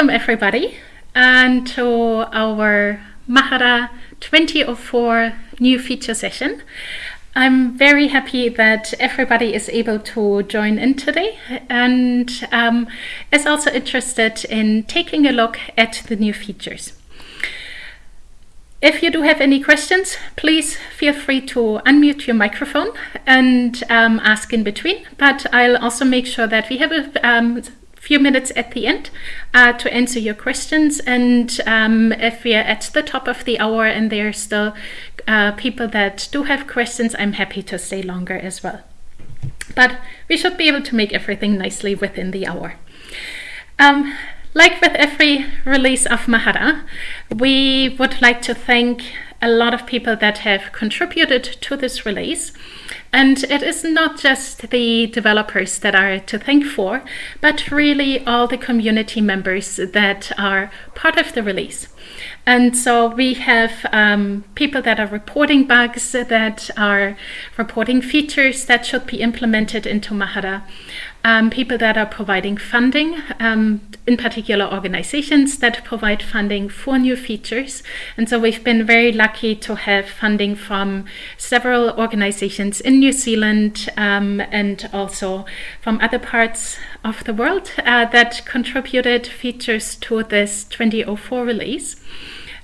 welcome everybody and to our Mahara 2004 new feature session. I'm very happy that everybody is able to join in today and um, is also interested in taking a look at the new features. If you do have any questions, please feel free to unmute your microphone and um, ask in between, but I'll also make sure that we have a um, few minutes at the end uh, to answer your questions. And um, if we are at the top of the hour and there are still uh, people that do have questions, I'm happy to stay longer as well. But we should be able to make everything nicely within the hour. Um, like with every release of Mahara, we would like to thank a lot of people that have contributed to this release. And it is not just the developers that are to thank for, but really all the community members that are part of the release. And so we have um, people that are reporting bugs, that are reporting features that should be implemented into Mahara um, people that are providing funding, um, in particular organizations that provide funding for new features. And so we've been very lucky to have funding from several organizations in New Zealand um, and also from other parts of the world uh, that contributed features to this 2004 release.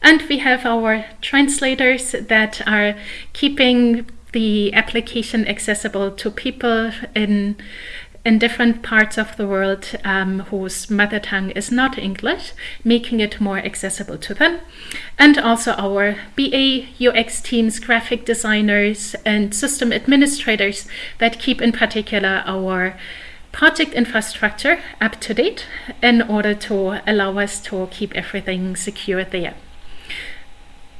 And we have our translators that are keeping the application accessible to people in in different parts of the world um, whose mother tongue is not English, making it more accessible to them. And also our BA UX teams, graphic designers and system administrators that keep in particular our project infrastructure up to date in order to allow us to keep everything secure there.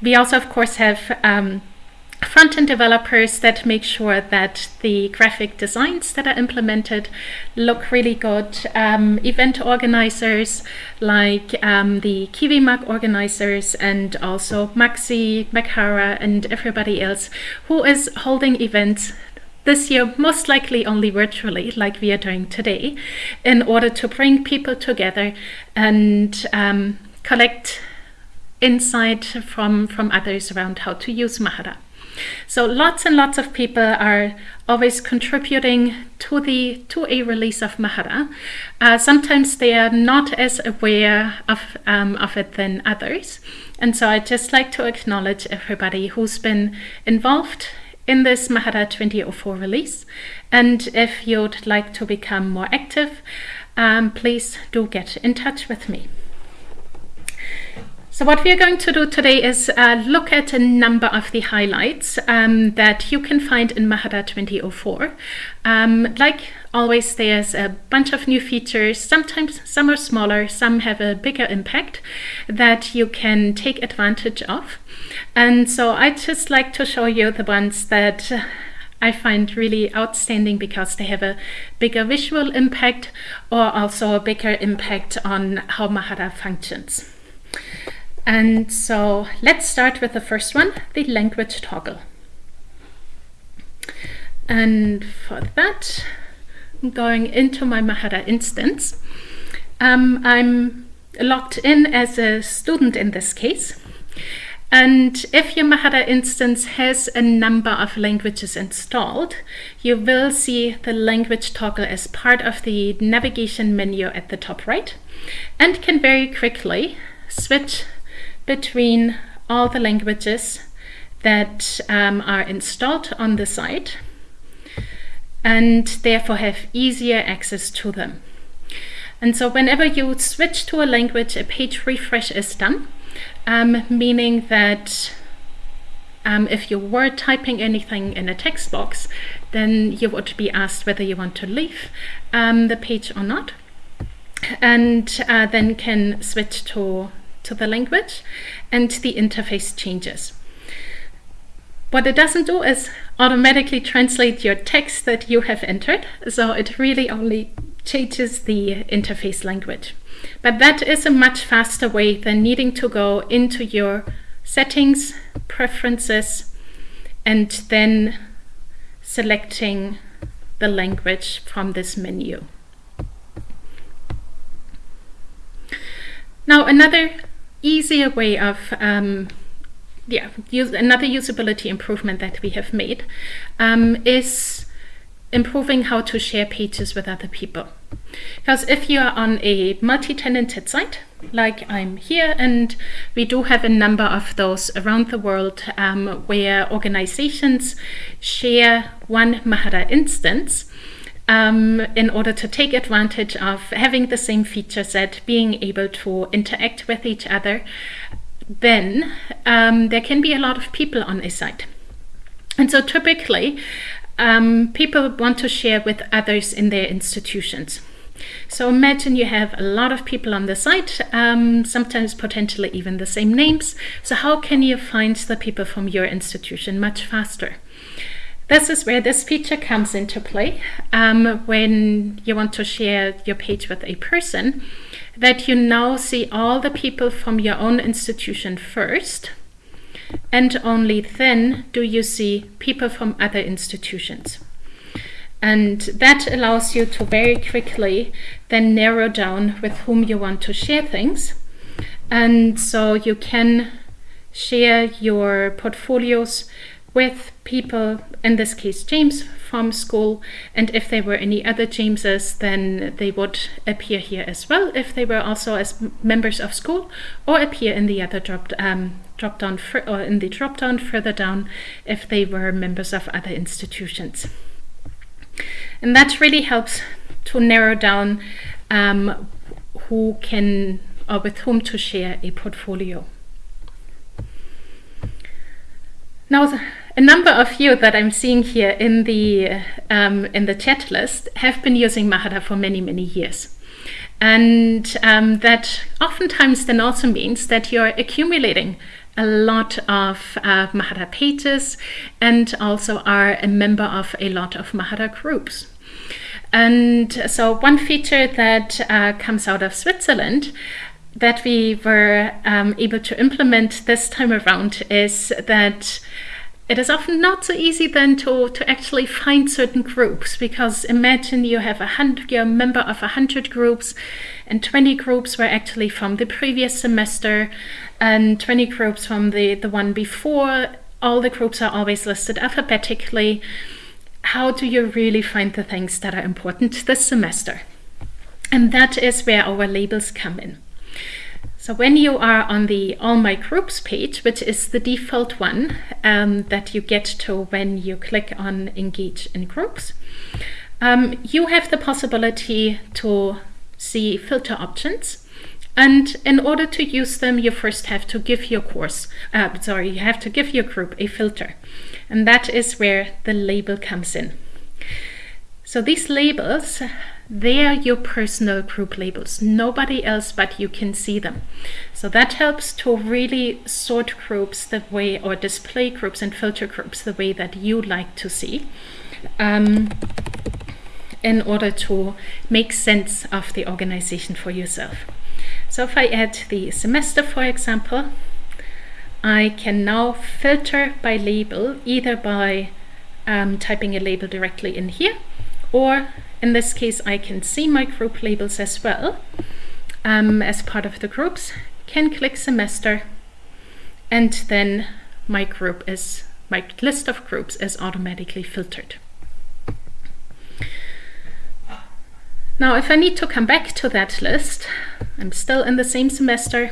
We also, of course, have um, front-end developers that make sure that the graphic designs that are implemented look really good. Um, event organizers like um, the KiwiMag organizers and also Maxi, Makara and everybody else who is holding events this year most likely only virtually like we are doing today in order to bring people together and um, collect insight from, from others around how to use Mahara. So lots and lots of people are always contributing to the to a release of Mahara. Uh, sometimes they are not as aware of, um, of it than others. And so I'd just like to acknowledge everybody who's been involved in this Mahara 2004 release. And if you'd like to become more active, um, please do get in touch with me. So what we are going to do today is uh, look at a number of the highlights um, that you can find in Mahara 2004. Um, like always, there's a bunch of new features. Sometimes some are smaller, some have a bigger impact that you can take advantage of. And so I'd just like to show you the ones that I find really outstanding because they have a bigger visual impact or also a bigger impact on how Mahara functions. And so let's start with the first one, the language toggle. And for that, I'm going into my Mahara instance. Um, I'm logged in as a student in this case. And if your Mahara instance has a number of languages installed, you will see the language toggle as part of the navigation menu at the top right and can very quickly switch between all the languages that um, are installed on the site and therefore have easier access to them. And so whenever you switch to a language, a page refresh is done, um, meaning that um, if you were typing anything in a text box, then you would be asked whether you want to leave um, the page or not, and uh, then can switch to to the language and the interface changes. What it doesn't do is automatically translate your text that you have entered, so it really only changes the interface language. But that is a much faster way than needing to go into your settings, preferences, and then selecting the language from this menu. Now another easier way of um, yeah, use, another usability improvement that we have made um, is improving how to share pages with other people. Because if you are on a multi-tenanted site, like I'm here, and we do have a number of those around the world um, where organizations share one Mahara instance, um, in order to take advantage of having the same feature set, being able to interact with each other, then um, there can be a lot of people on a site. And so typically, um, people want to share with others in their institutions. So imagine you have a lot of people on the site, um, sometimes potentially even the same names. So how can you find the people from your institution much faster? This is where this feature comes into play um, when you want to share your page with a person, that you now see all the people from your own institution first, and only then do you see people from other institutions. And that allows you to very quickly then narrow down with whom you want to share things. And so you can share your portfolios with people, in this case James from school, and if there were any other Jameses, then they would appear here as well, if they were also as members of school, or appear in the other drop, um, drop down, or in the drop down further down, if they were members of other institutions. And that really helps to narrow down um, who can or with whom to share a portfolio. Now, a number of you that I'm seeing here in the um, in the chat list have been using Mahara for many many years. And um, that oftentimes then also means that you're accumulating a lot of uh, Mahara pages and also are a member of a lot of Mahara groups. And so one feature that uh, comes out of Switzerland that we were um, able to implement this time around is that it is often not so easy then to, to actually find certain groups because imagine you have a hundred you're a member of a hundred groups and 20 groups were actually from the previous semester and 20 groups from the, the one before. All the groups are always listed alphabetically. How do you really find the things that are important this semester? And that is where our labels come in. So when you are on the All My Groups page, which is the default one um, that you get to when you click on Engage in Groups, um, you have the possibility to see filter options. And in order to use them, you first have to give your course, uh, sorry, you have to give your group a filter. And that is where the label comes in. So these labels, they are your personal group labels. Nobody else but you can see them. So that helps to really sort groups the way, or display groups and filter groups the way that you like to see. Um, in order to make sense of the organization for yourself. So if I add the semester, for example, I can now filter by label, either by um, typing a label directly in here, or in this case, I can see my group labels as well um, as part of the groups, can click semester, and then my group is, my list of groups is automatically filtered. Now, if I need to come back to that list, I'm still in the same semester.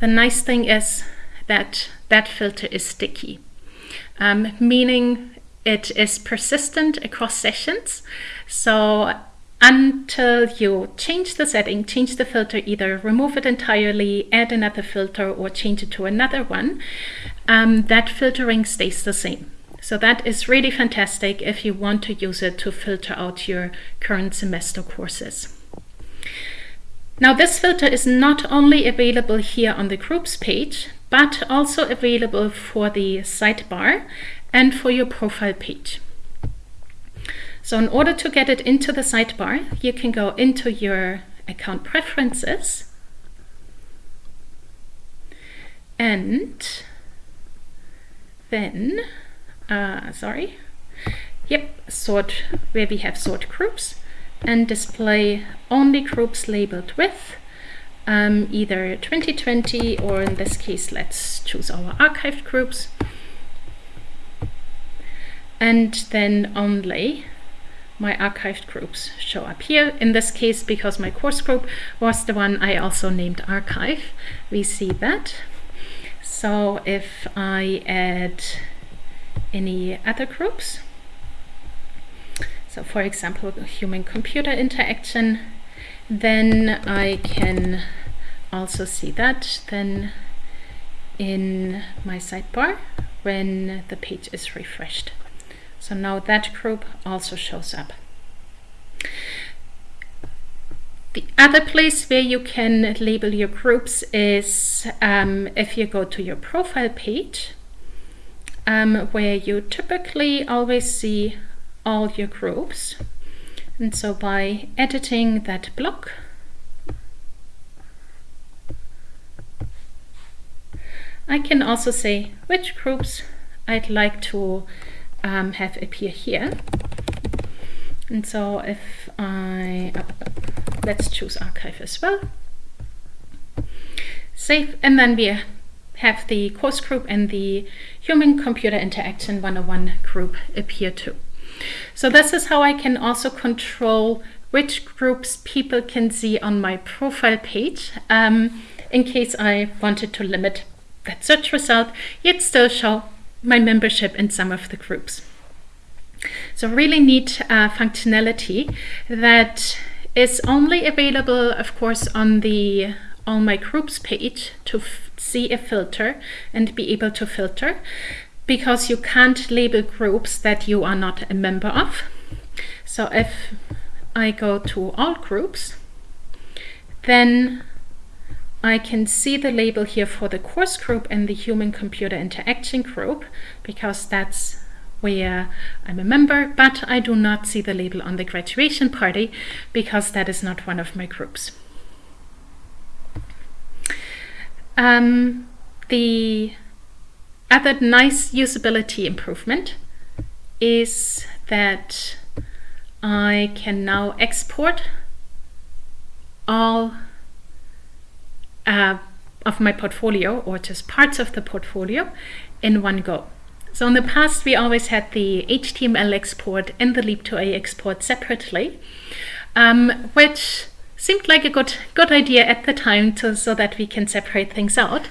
The nice thing is that that filter is sticky, um, meaning it is persistent across sessions. So until you change the setting, change the filter, either remove it entirely, add another filter, or change it to another one, um, that filtering stays the same. So that is really fantastic if you want to use it to filter out your current semester courses. Now this filter is not only available here on the groups page, but also available for the sidebar and for your profile page. So in order to get it into the sidebar, you can go into your account preferences and then uh, sorry, yep, sort where we have sort groups and display only groups labeled with um, either 2020 or in this case, let's choose our archived groups. And then only my archived groups show up here. In this case, because my course group was the one I also named archive, we see that. So if I add any other groups, so for example, human-computer interaction, then I can also see that then in my sidebar when the page is refreshed. So now that group also shows up. The other place where you can label your groups is um, if you go to your profile page, um, where you typically always see all your groups. And so by editing that block, I can also say which groups I'd like to um, have appear here. And so if I, let's choose archive as well. Save, and then we have the course group and the human-computer interaction 101 group appear too. So this is how I can also control which groups people can see on my profile page um, in case I wanted to limit that search result, yet still show my membership in some of the groups. So really neat uh, functionality that is only available, of course, on the All My Groups page to see a filter and be able to filter because you can't label groups that you are not a member of. So if I go to all groups, then I can see the label here for the course group and the human computer interaction group because that's where I'm a member, but I do not see the label on the graduation party because that is not one of my groups. Um, the other nice usability improvement is that I can now export all uh, of my portfolio or just parts of the portfolio in one go. So in the past, we always had the HTML export and the Leap2A export separately, um, which seemed like a good good idea at the time to, so that we can separate things out.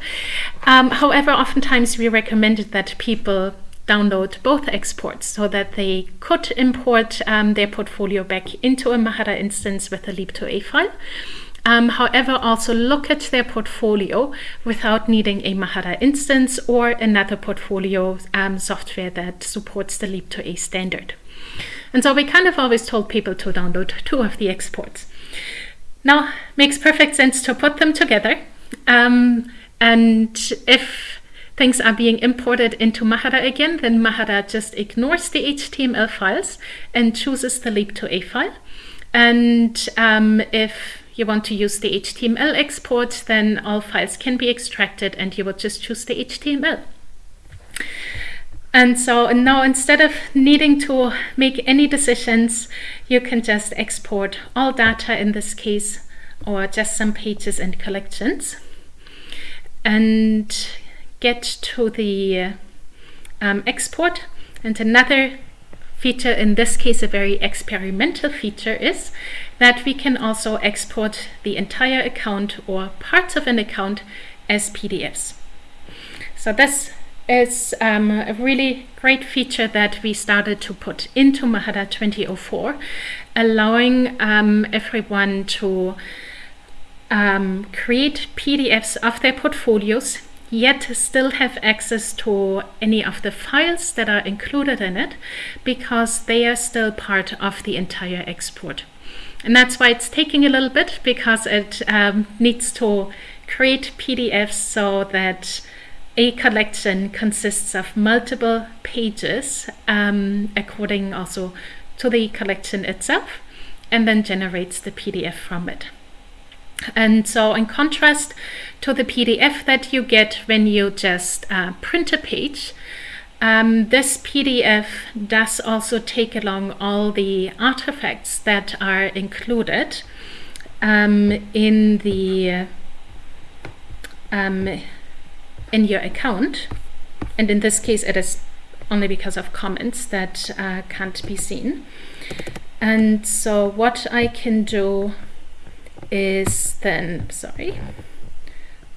Um, however, oftentimes we recommended that people download both exports so that they could import um, their portfolio back into a Mahara instance with a Leap2A file. Um, however, also look at their portfolio without needing a Mahara instance or another portfolio um, software that supports the Leap2A standard. And so we kind of always told people to download two of the exports. Now, makes perfect sense to put them together. Um, and if things are being imported into Mahara again, then Mahara just ignores the HTML files and chooses the Leap2A file. And um, if you want to use the HTML export, then all files can be extracted and you will just choose the HTML. And so now instead of needing to make any decisions, you can just export all data in this case, or just some pages and collections, and get to the um, export. And another feature, in this case a very experimental feature, is that we can also export the entire account or parts of an account as PDFs. So this is um, a really great feature that we started to put into Mahara 2004, allowing um, everyone to um, create PDFs of their portfolios, yet still have access to any of the files that are included in it, because they are still part of the entire export. And that's why it's taking a little bit, because it um, needs to create PDFs so that a collection consists of multiple pages um, according also to the collection itself and then generates the PDF from it. And so in contrast to the PDF that you get when you just uh, print a page, um, this PDF does also take along all the artifacts that are included um, in the um, in your account. And in this case, it is only because of comments that uh, can't be seen. And so what I can do is then, sorry,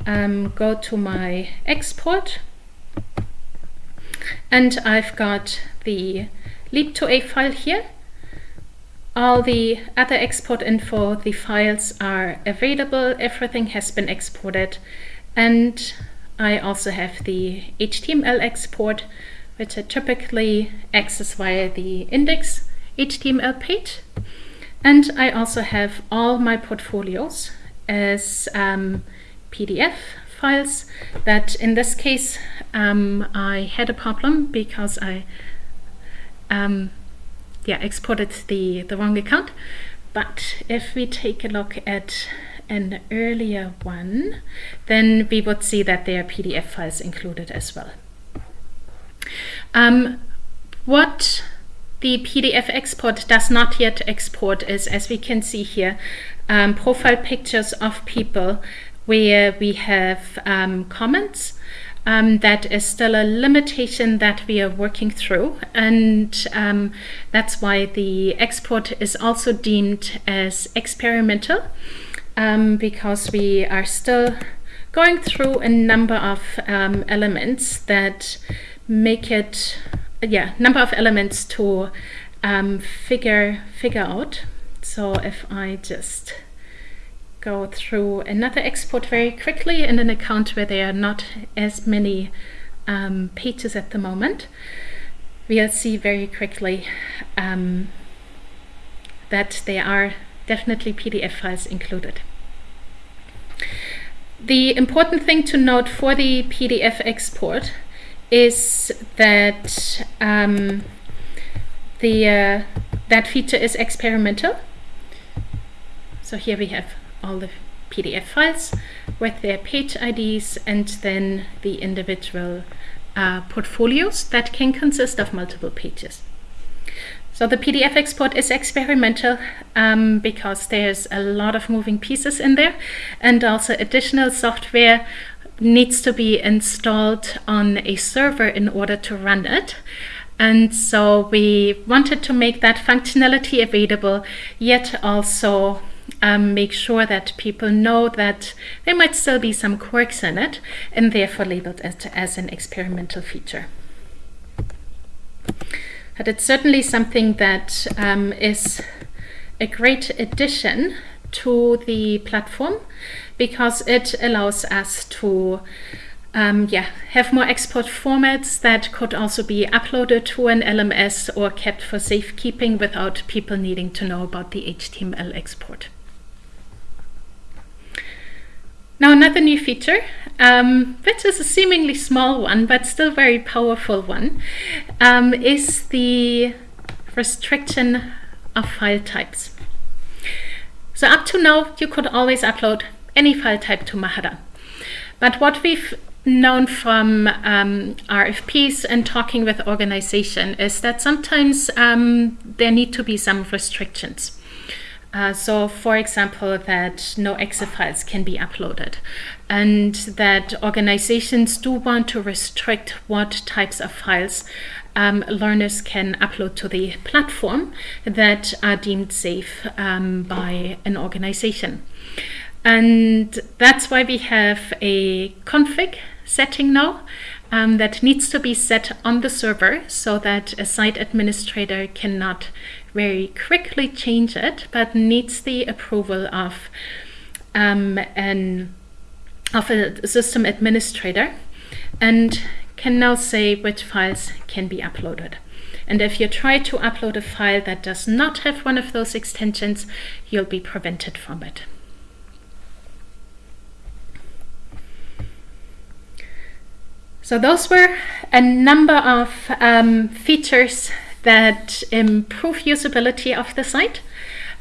um, go to my export and I've got the leap2a file here. All the other export info, the files are available, everything has been exported and I also have the HTML export which I typically access via the index HTML page. And I also have all my portfolios as um, PDF files that in this case um, I had a problem because I um, yeah exported the, the wrong account. But if we take a look at an earlier one, then we would see that there are PDF files included as well. Um, what the PDF export does not yet export is, as we can see here, um, profile pictures of people where we have um, comments. Um, that is still a limitation that we are working through and um, that's why the export is also deemed as experimental um, because we are still going through a number of um, elements that make it yeah number of elements to um, figure figure out so if I just go through another export very quickly in an account where there are not as many um, pages at the moment we'll see very quickly um, that there are definitely PDF files included. The important thing to note for the PDF export is that um, the uh, that feature is experimental. So here we have all the PDF files with their page IDs and then the individual uh, portfolios that can consist of multiple pages. So the PDF export is experimental um, because there's a lot of moving pieces in there and also additional software needs to be installed on a server in order to run it. And so we wanted to make that functionality available, yet also um, make sure that people know that there might still be some quirks in it and therefore labeled it as an experimental feature. But it's certainly something that um, is a great addition to the platform because it allows us to um, yeah, have more export formats that could also be uploaded to an LMS or kept for safekeeping without people needing to know about the HTML export. Now another new feature, um, which is a seemingly small one, but still very powerful one, um, is the restriction of file types. So up to now, you could always upload any file type to Mahara. But what we've known from um, RFPs and talking with organization is that sometimes um, there need to be some restrictions. Uh, so, for example, that no EXE files can be uploaded, and that organizations do want to restrict what types of files um, learners can upload to the platform that are deemed safe um, by an organization. And that's why we have a config setting now um, that needs to be set on the server so that a site administrator cannot very quickly change it, but needs the approval of um, an of a system administrator and can now say which files can be uploaded. And if you try to upload a file that does not have one of those extensions, you'll be prevented from it. So those were a number of um, features that improve usability of the site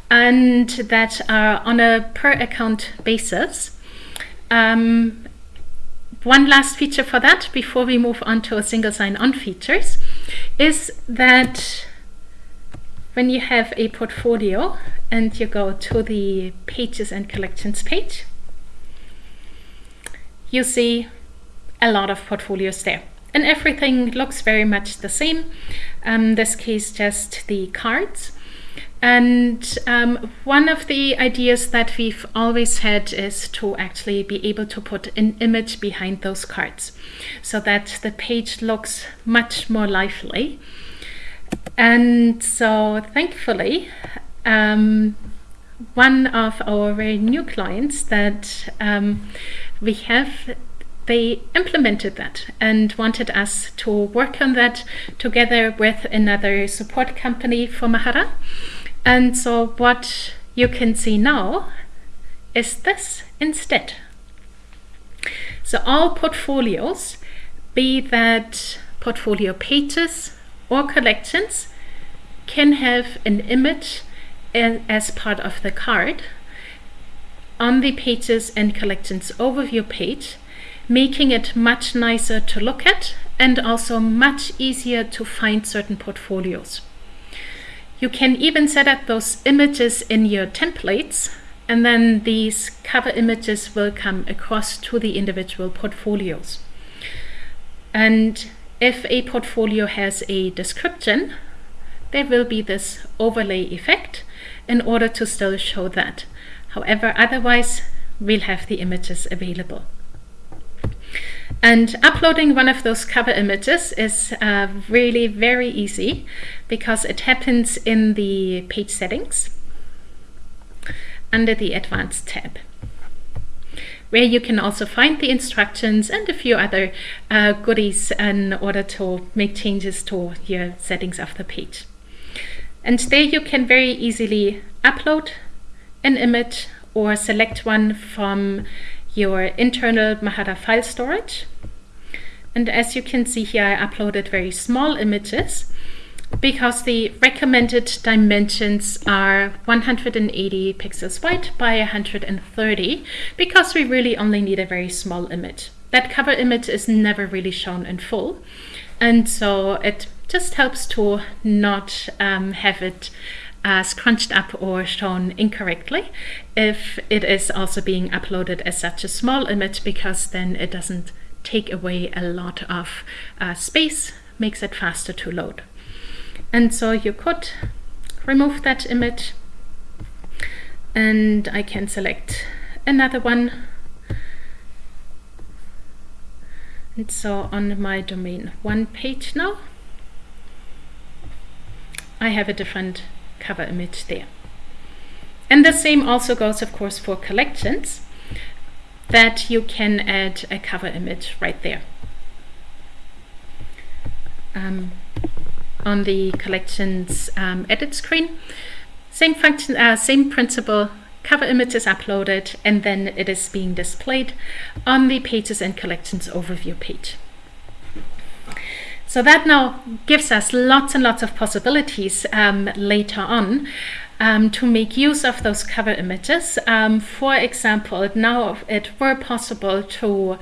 and that are on a per account basis. Um, one last feature for that before we move on to single sign-on features is that when you have a portfolio and you go to the pages and collections page, you see a lot of portfolios there. And everything looks very much the same. Um, this case, just the cards. And um, one of the ideas that we've always had is to actually be able to put an image behind those cards so that the page looks much more lively. And so thankfully, um, one of our very new clients that um, we have they implemented that and wanted us to work on that together with another support company for Mahara. And so what you can see now is this instead. So all portfolios, be that portfolio pages or collections, can have an image as part of the card on the pages and collections overview page, making it much nicer to look at and also much easier to find certain portfolios. You can even set up those images in your templates and then these cover images will come across to the individual portfolios. And if a portfolio has a description, there will be this overlay effect in order to still show that. However, otherwise, we'll have the images available. And uploading one of those cover images is uh, really very easy because it happens in the page settings under the advanced tab where you can also find the instructions and a few other uh, goodies in order to make changes to your settings of the page. And there you can very easily upload an image or select one from your internal Mahara file storage. And as you can see here, I uploaded very small images because the recommended dimensions are 180 pixels wide by 130 because we really only need a very small image. That cover image is never really shown in full. And so it just helps to not um, have it uh, crunched up or shown incorrectly if it is also being uploaded as such a small image because then it doesn't take away a lot of uh, space, makes it faster to load. And so you could remove that image and I can select another one. And so on my domain one page now, I have a different cover image there. And the same also goes, of course, for collections, that you can add a cover image right there. Um, on the collections um, edit screen. Same function, uh, same principle, cover image is uploaded and then it is being displayed on the pages and collections overview page. So that now gives us lots and lots of possibilities um, later on um, to make use of those cover images. Um, for example, now it were possible to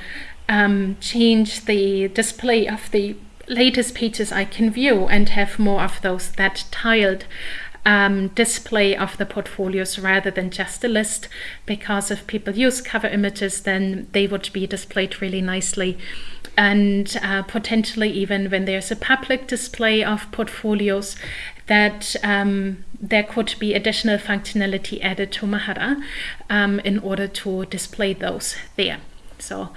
um, change the display of the latest pages I can view and have more of those that tiled um, display of the portfolios rather than just a list because if people use cover images then they would be displayed really nicely and uh, potentially even when there's a public display of portfolios that um, there could be additional functionality added to Mahara um, in order to display those there. So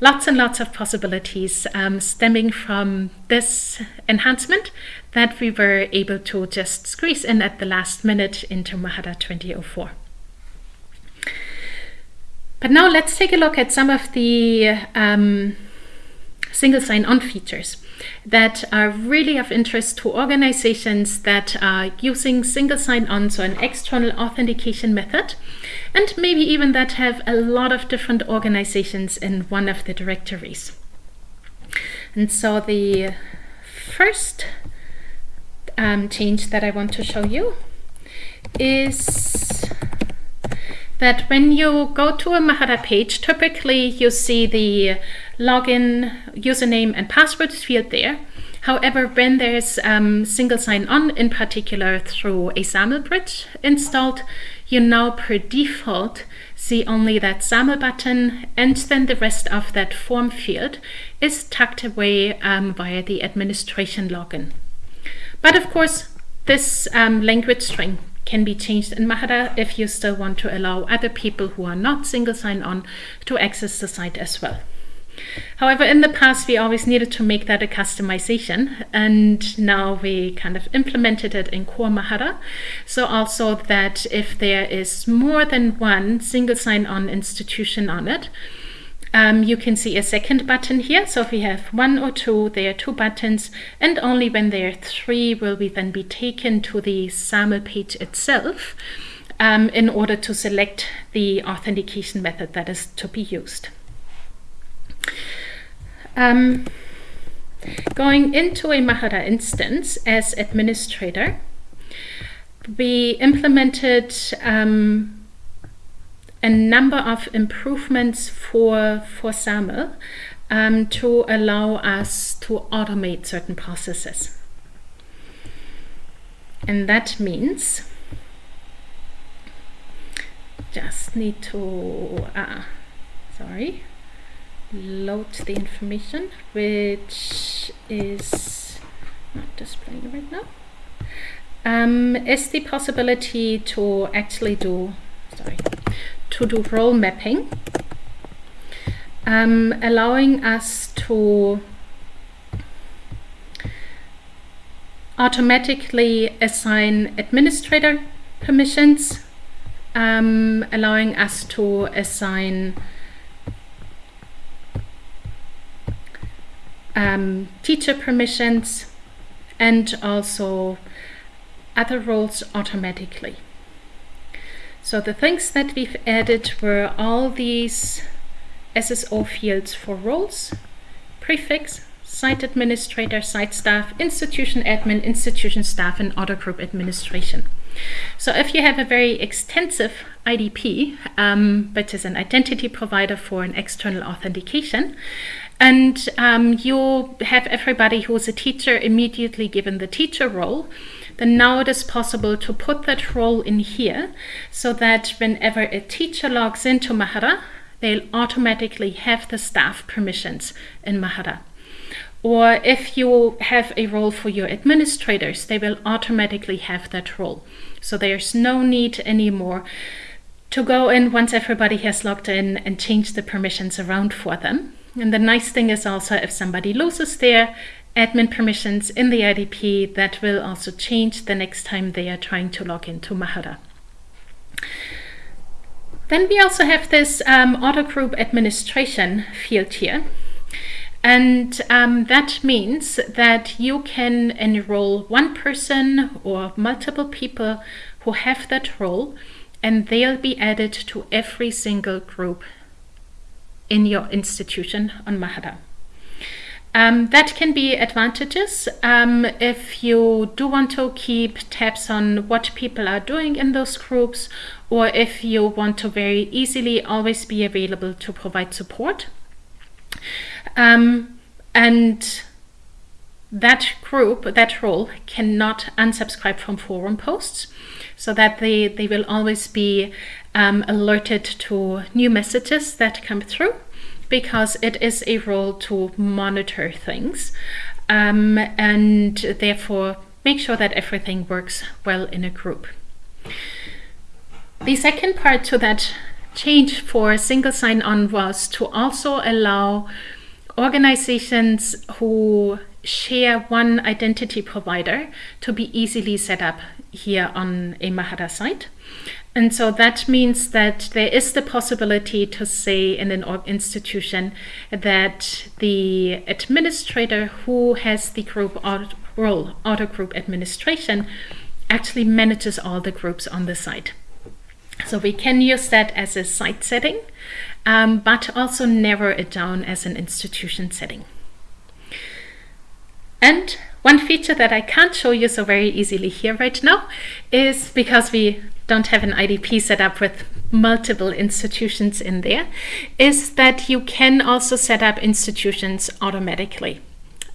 lots and lots of possibilities um, stemming from this enhancement that we were able to just squeeze in at the last minute into Mahara 2004. But now let's take a look at some of the um, single sign-on features that are really of interest to organizations that are using single sign-on, so an external authentication method, and maybe even that have a lot of different organizations in one of the directories. And so the first um, change that I want to show you is that when you go to a Mahara page, typically you see the login, username and password field there. However, when there's um, single sign-on, in particular through a SAML bridge installed, you now per default see only that SAML button and then the rest of that form field is tucked away um, via the administration login. But of course, this um, language string can be changed in Mahara if you still want to allow other people who are not single sign-on to access the site as well. However, in the past, we always needed to make that a customization, and now we kind of implemented it in core Mahara. So also that if there is more than one single sign-on institution on it, um, you can see a second button here. So if we have one or two, there are two buttons, and only when there are three will we then be taken to the SAML page itself um, in order to select the authentication method that is to be used. Um, going into a Mahara instance as administrator, we implemented um, a number of improvements for, for SAML um, to allow us to automate certain processes. And that means just need to, uh, sorry, load the information which is not displaying right now um, is the possibility to actually do sorry to do role mapping um, allowing us to automatically assign administrator permissions um, allowing us to assign um, teacher permissions and also other roles automatically. So the things that we've added were all these SSO fields for roles, prefix, site administrator, site staff, institution admin, institution staff, and other group administration. So if you have a very extensive IDP, um, which is an identity provider for an external authentication, and um, you have everybody who's a teacher immediately given the teacher role, then now it is possible to put that role in here so that whenever a teacher logs into Mahara, they'll automatically have the staff permissions in Mahara. Or if you have a role for your administrators, they will automatically have that role. So there's no need anymore to go in once everybody has logged in and change the permissions around for them. And the nice thing is also if somebody loses their admin permissions in the IDP, that will also change the next time they are trying to log into Mahara. Then we also have this um, auto group administration field here. And um, that means that you can enroll one person or multiple people who have that role, and they'll be added to every single group in your institution on Mahara. Um, that can be advantages um, if you do want to keep tabs on what people are doing in those groups or if you want to very easily always be available to provide support. Um, and that group, that role cannot unsubscribe from forum posts so that they, they will always be um, alerted to new messages that come through because it is a role to monitor things um, and therefore make sure that everything works well in a group. The second part to that change for single sign-on was to also allow organizations who share one identity provider to be easily set up here on a Mahara site. And so that means that there is the possibility to say in an institution that the administrator who has the group role, auto group administration, actually manages all the groups on the site. So we can use that as a site setting, um, but also narrow it down as an institution setting. And one feature that I can't show you so very easily here right now is because we don't have an IDP set up with multiple institutions in there, is that you can also set up institutions automatically.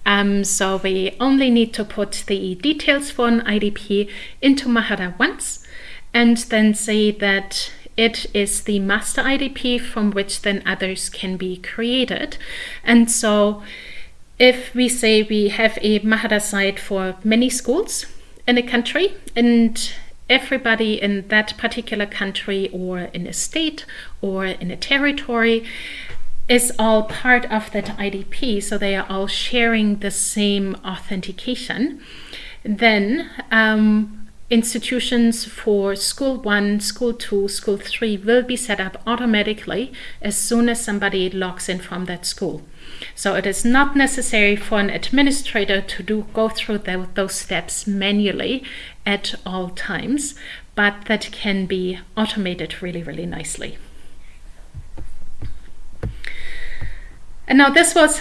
Um, so we only need to put the details for an IDP into Mahara once, and then say that it is the master IDP from which then others can be created. And so if we say we have a Mahara site for many schools in a country and everybody in that particular country or in a state or in a territory is all part of that IDP, so they are all sharing the same authentication, then um, institutions for school one, school two, school three will be set up automatically as soon as somebody logs in from that school. So it is not necessary for an administrator to do go through the, those steps manually at all times, but that can be automated really, really nicely. And now this was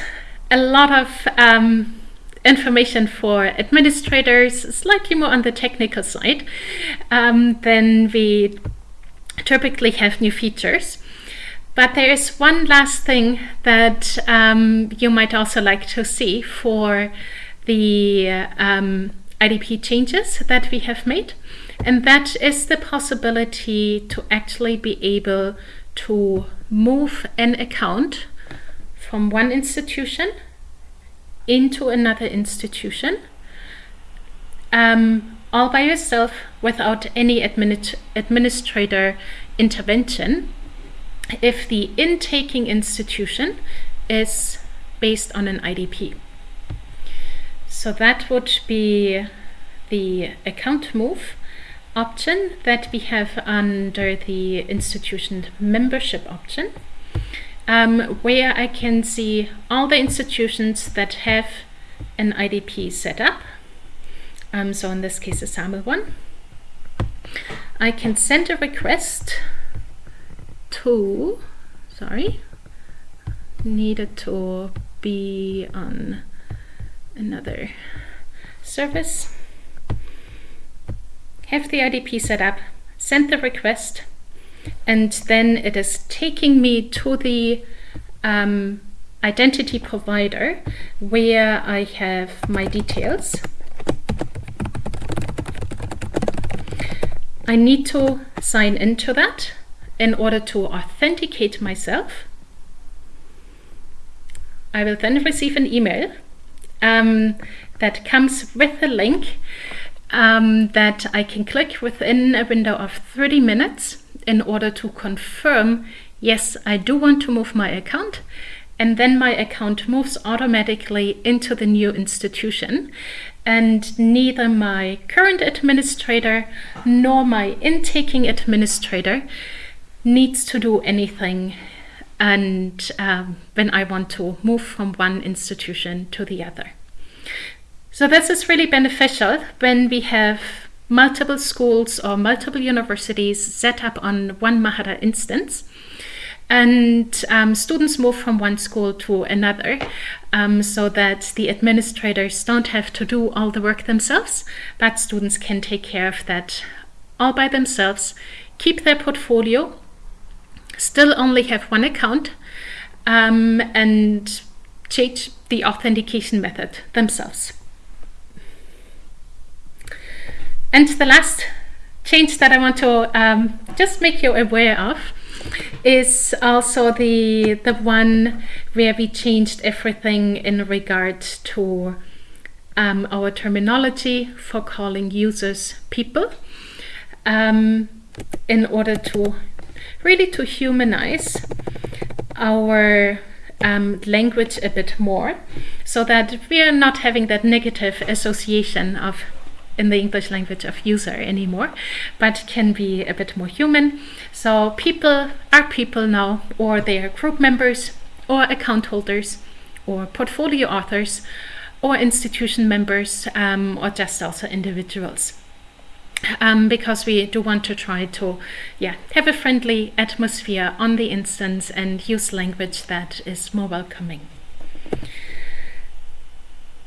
a lot of um, information for administrators, slightly more on the technical side. Um, then we typically have new features. But there is one last thing that um, you might also like to see for the um, IDP changes that we have made. And that is the possibility to actually be able to move an account from one institution into another institution um, all by yourself without any admin administrator intervention if the intaking institution is based on an IDP. So that would be the account move option that we have under the institution membership option um, where I can see all the institutions that have an IDP set up. Um, so in this case, a sample one. I can send a request to, sorry, needed to be on another service. Have the IDP set up, send the request, and then it is taking me to the um, identity provider where I have my details. I need to sign into that in order to authenticate myself. I will then receive an email um, that comes with a link um, that I can click within a window of 30 minutes in order to confirm, yes, I do want to move my account. And then my account moves automatically into the new institution. And neither my current administrator nor my intaking administrator needs to do anything and um, when I want to move from one institution to the other. So this is really beneficial when we have multiple schools or multiple universities set up on one Mahara instance. And um, students move from one school to another um, so that the administrators don't have to do all the work themselves, but students can take care of that all by themselves, keep their portfolio, still only have one account, um, and change the authentication method themselves. And the last change that I want to um, just make you aware of is also the the one where we changed everything in regard to um, our terminology for calling users people um, in order to really to humanize our um, language a bit more so that we are not having that negative association of in the English language of user anymore, but can be a bit more human. So people are people now, or they are group members, or account holders, or portfolio authors, or institution members, um, or just also individuals. Um, because we do want to try to yeah, have a friendly atmosphere on the instance and use language that is more welcoming.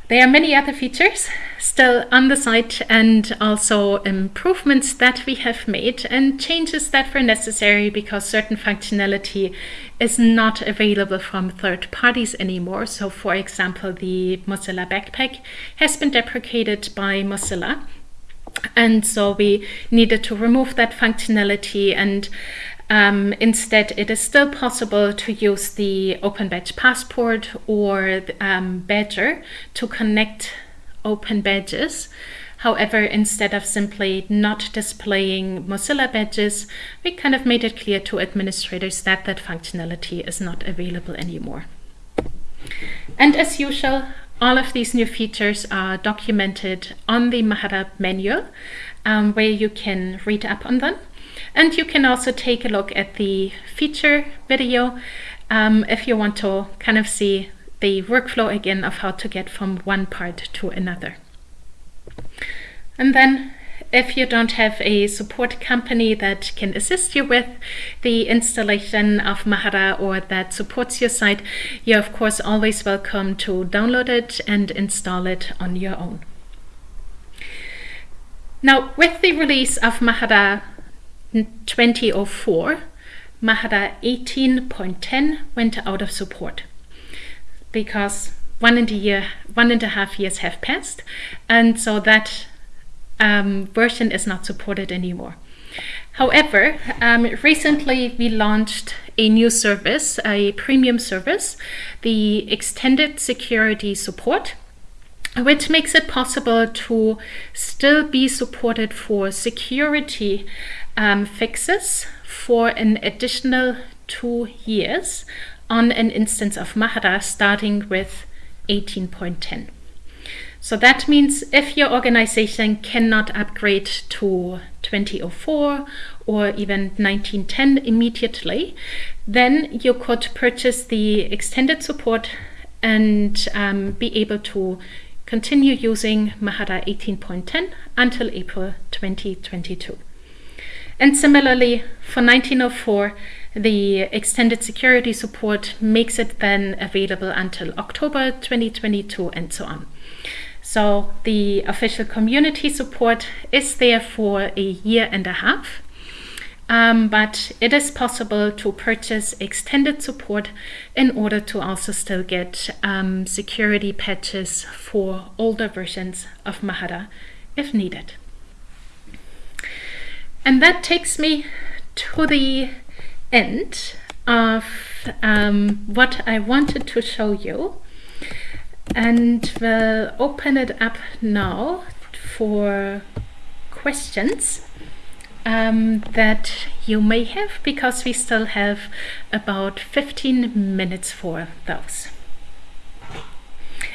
There are many other features still on the site and also improvements that we have made and changes that were necessary because certain functionality is not available from third parties anymore. So for example, the Mozilla Backpack has been deprecated by Mozilla And so we needed to remove that functionality and um, instead, it is still possible to use the Open Badge Passport or um, Badgr to connect open badges. However, instead of simply not displaying Mozilla badges, we kind of made it clear to administrators that that functionality is not available anymore. And as usual, all of these new features are documented on the Mahara manual, um, where you can read up on them. And you can also take a look at the feature video um, if you want to kind of see the workflow again of how to get from one part to another. And then if you don't have a support company that can assist you with the installation of Mahara or that supports your site, you're of course always welcome to download it and install it on your own. Now, with the release of Mahara 2004, Mahara 18.10 went out of support because one and a year, one and a half years have passed, and so that um, version is not supported anymore. However, um, recently we launched a new service, a premium service, the extended security support, which makes it possible to still be supported for security um, fixes for an additional two years on an instance of Mahara starting with 18.10. So that means if your organization cannot upgrade to 2004 or even 1910 immediately, then you could purchase the extended support and um, be able to continue using Mahara 18.10 until April 2022. And similarly, for 1904, the extended security support makes it then available until October 2022 and so on. So the official community support is there for a year and a half. Um, but it is possible to purchase extended support in order to also still get um, security patches for older versions of Mahara if needed. And that takes me to the end of um, what I wanted to show you. And we'll open it up now for questions um, that you may have because we still have about 15 minutes for those.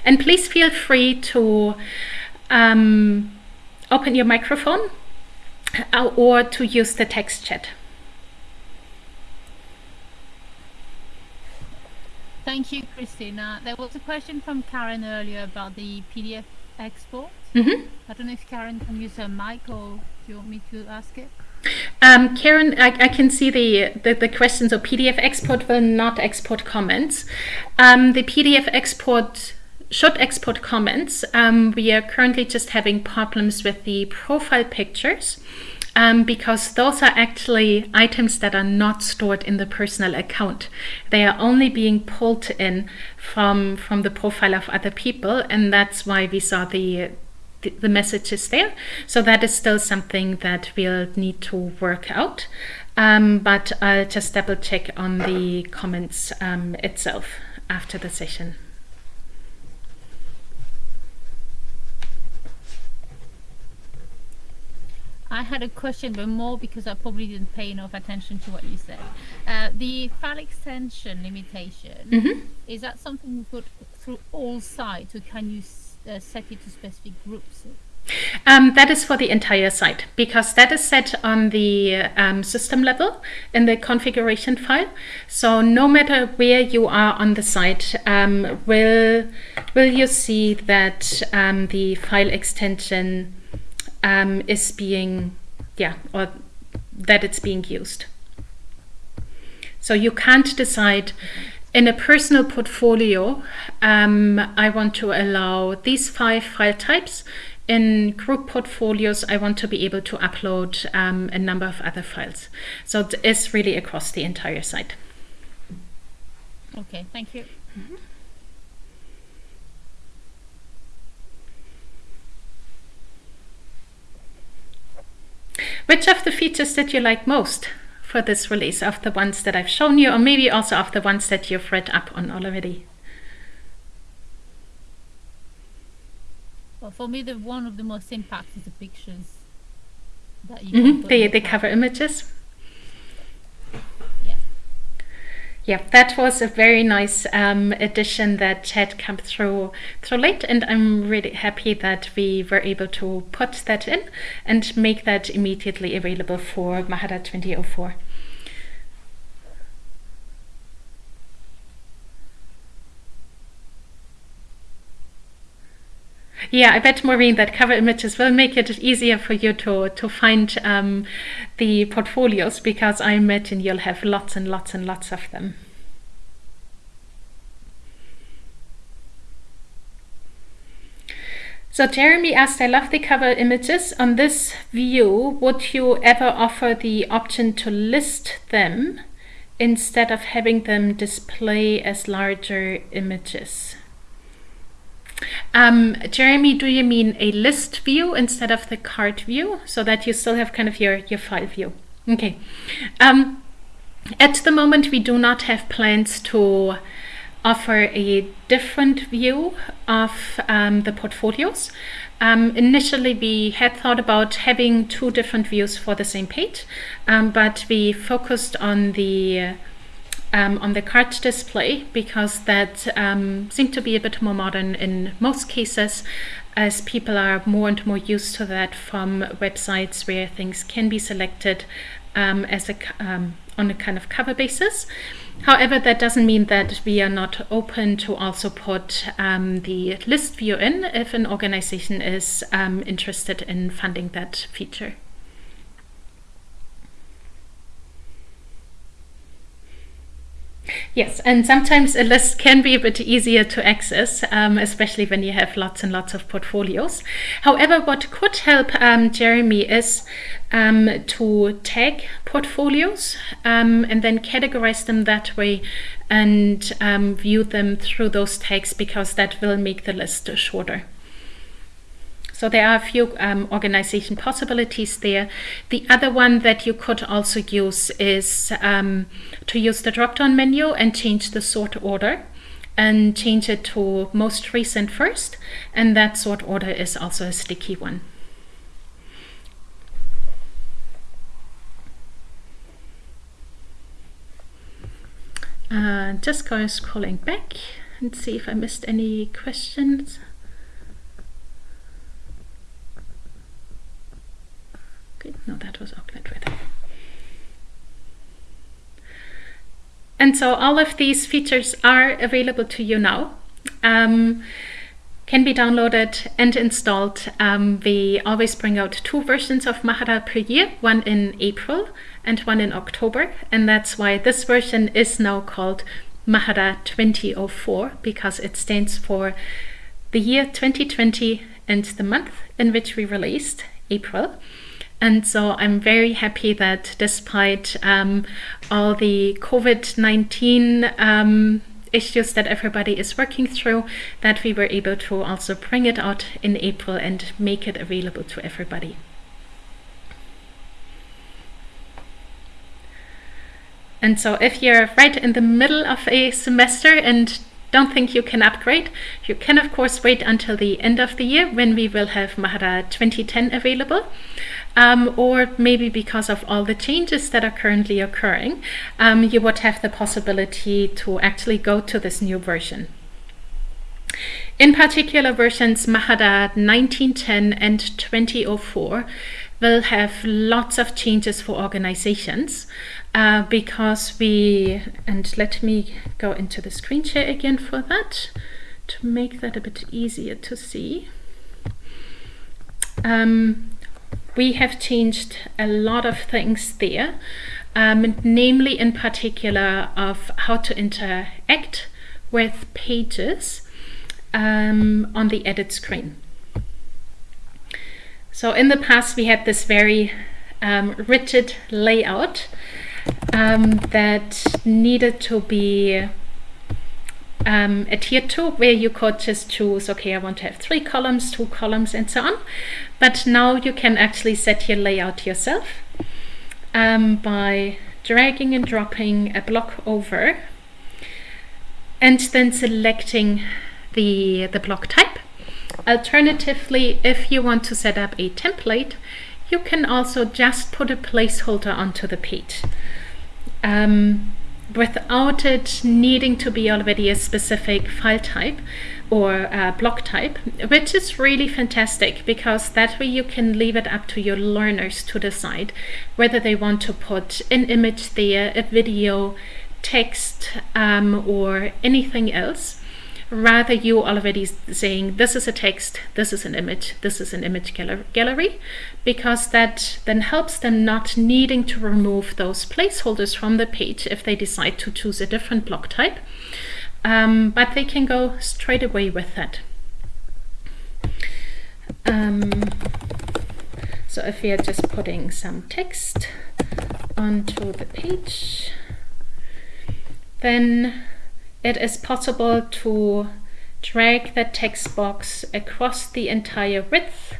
And please feel free to um, open your microphone uh, or to use the text chat. Thank you, Kristina. There was a question from Karen earlier about the PDF export. Mm -hmm. I don't know if Karen can use her mic or do you want me to ask it? Um, Karen, I, I, can see the, the, the question. So PDF export will not export comments. Um, the PDF export should export comments. Um, we are currently just having problems with the profile pictures um, because those are actually items that are not stored in the personal account. They are only being pulled in from, from the profile of other people and that's why we saw the the messages there. So that is still something that we'll need to work out. Um, but I'll just double check on the comments um, itself after the session. I had a question, but more because I probably didn't pay enough attention to what you said. Uh, the file extension limitation, mm -hmm. is that something you put through all sites, or can you uh, set it to specific groups? Um, that is for the entire site because that is set on the um, system level in the configuration file. So no matter where you are on the site, um, will will you see that um, the file extension um, is being, yeah, or that it's being used. So you can't decide in a personal portfolio, um, I want to allow these five file types. In group portfolios, I want to be able to upload um, a number of other files. So it is really across the entire site. Okay, thank you. Mm -hmm. Which of the features did you like most for this release of the ones that I've shown you or maybe also of the ones that you've read up on already? Well, for me, the one of the most impact is the pictures that you mm -hmm. put the, in the cover images. Yeah. Yeah, that was a very nice um, addition that had come through through late, and I'm really happy that we were able to put that in and make that immediately available for Mahara 2004. Yeah, I bet Maureen that cover images will make it easier for you to, to find um, the portfolios because I imagine you'll have lots and lots and lots of them. So Jeremy asked, I love the cover images. On this view, would you ever offer the option to list them instead of having them display as larger images? Um, Jeremy, do you mean a list view instead of the card view so that you still have kind of your, your file view? Okay. Um, at the moment, we do not have plans to offer a different view of um, the portfolios. Um, initially, we had thought about having two different views for the same page, um, but we focused on the um, on the card display because that um, seemed to be a bit more modern in most cases as people are more and more used to that from websites where things can be selected um, as a um, on a kind of cover basis. However, that doesn't mean that we are not open to also put um, the list view in if an organization is um, interested in funding that feature. Yes, and sometimes a list can be a bit easier to access, um, especially when you have lots and lots of portfolios. However, what could help um, Jeremy is um, to tag portfolios um, and then categorize them that way and um, view them through those tags because that will make the list shorter. So there are a few um, organization possibilities there. The other one that you could also use is um, to use the drop-down menu and change the sort order and change it to most recent first. And that sort order is also a sticky one. Uh, just going scrolling back and see if I missed any questions. Okay, no, that was Auckland weather. And so all of these features are available to you now. Um, can be downloaded and installed. Um, we always bring out two versions of Mahara per year, one in April and one in October. And that's why this version is now called Mahara 2004 because it stands for the year 2020 and the month in which we released, April. And so I'm very happy that despite um, all the COVID 19 um, issues that everybody is working through, that we were able to also bring it out in April and make it available to everybody. And so if you're right in the middle of a semester and don't think you can upgrade, you can of course wait until the end of the year when we will have Mahara 2010 available. Um, or maybe because of all the changes that are currently occurring, um, you would have the possibility to actually go to this new version. In particular, versions Mahara 1910 and 2004 will have lots of changes for organizations uh, because we, and let me go into the screen share again for that to make that a bit easier to see. Um, we have changed a lot of things there, um, namely in particular of how to interact with pages um, on the edit screen. So in the past we had this very um, rigid layout um, that needed to be um, adhere to, where you could just choose, okay, I want to have three columns, two columns, and so on. But now you can actually set your layout yourself um, by dragging and dropping a block over and then selecting the, the block type. Alternatively, if you want to set up a template, you can also just put a placeholder onto the page. Um, without it needing to be already a specific file type or uh, block type, which is really fantastic because that way you can leave it up to your learners to decide whether they want to put an image there, a video, text, um, or anything else rather you're already saying this is a text, this is an image, this is an image gallery, because that then helps them not needing to remove those placeholders from the page if they decide to choose a different block type. Um, but they can go straight away with that. Um, so if we are just putting some text onto the page, then it is possible to drag the text box across the entire width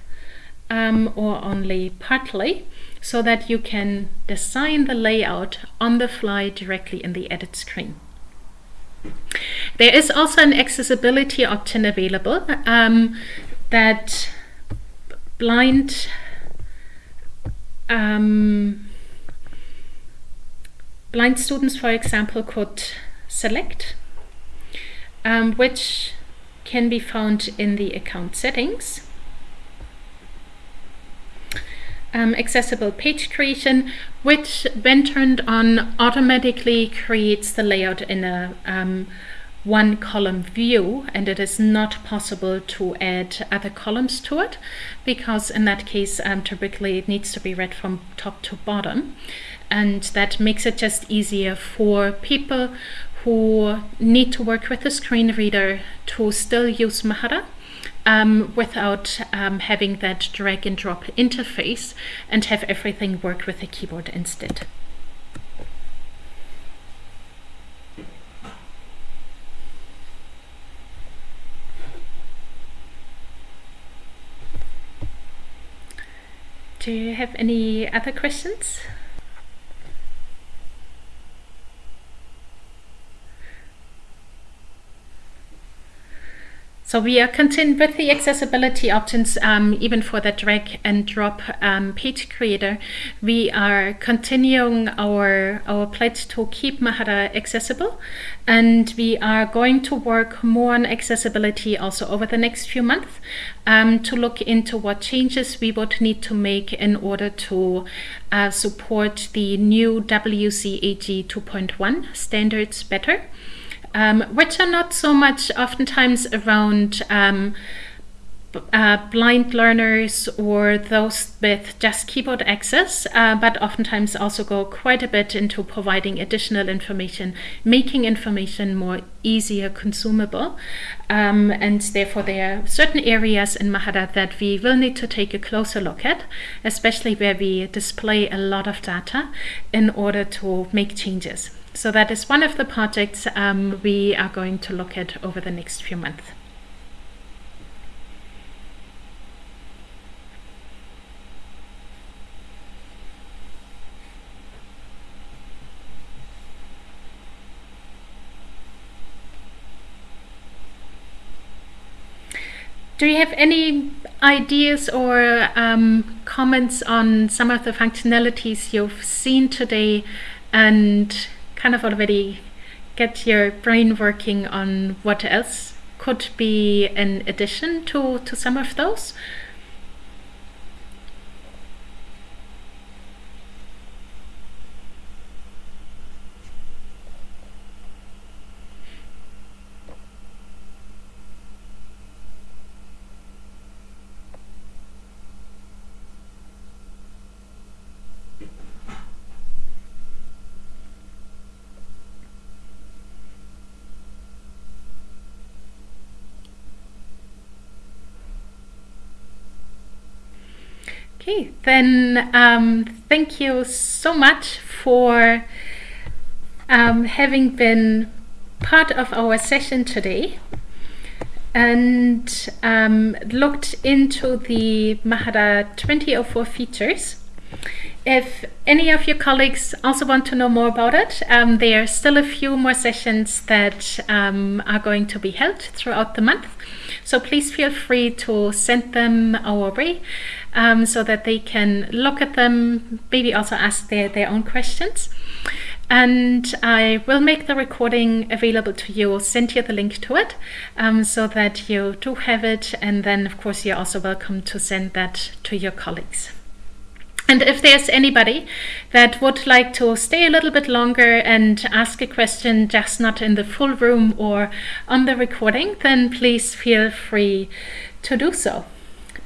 um, or only partly so that you can design the layout on the fly directly in the edit screen. There is also an accessibility option available um, that blind um, blind students, for example, could select um, which can be found in the account settings. Um, accessible page creation, which when turned on automatically creates the layout in a um, one column view and it is not possible to add other columns to it because in that case um, typically it needs to be read from top to bottom and that makes it just easier for people who need to work with a screen reader to still use Mahara um, without um, having that drag and drop interface and have everything work with a keyboard instead. Do you have any other questions? So we are continuing with the accessibility options, um, even for the drag and drop um, page creator. We are continuing our, our pledge to keep Mahara accessible, and we are going to work more on accessibility also over the next few months um, to look into what changes we would need to make in order to uh, support the new WCAG 2.1 standards better um, which are not so much oftentimes around um, uh, blind learners or those with just keyboard access, uh, but oftentimes also go quite a bit into providing additional information, making information more easier consumable. Um, and therefore there are certain areas in Mahara that we will need to take a closer look at, especially where we display a lot of data in order to make changes. So that is one of the projects um, we are going to look at over the next few months. Do you have any ideas or um, comments on some of the functionalities you've seen today and kind of already get your brain working on what else could be an addition to, to some of those. Okay, then um, thank you so much for um, having been part of our session today and um, looked into the Mahara 2004 features. If any of your colleagues also want to know more about it, um, there are still a few more sessions that um, are going to be held throughout the month. So please feel free to send them our way um, so that they can look at them, maybe also ask their, their own questions. And I will make the recording available to you, I'll send you the link to it um, so that you do have it. And then, of course, you're also welcome to send that to your colleagues. And if there's anybody that would like to stay a little bit longer and ask a question just not in the full room or on the recording, then please feel free to do so.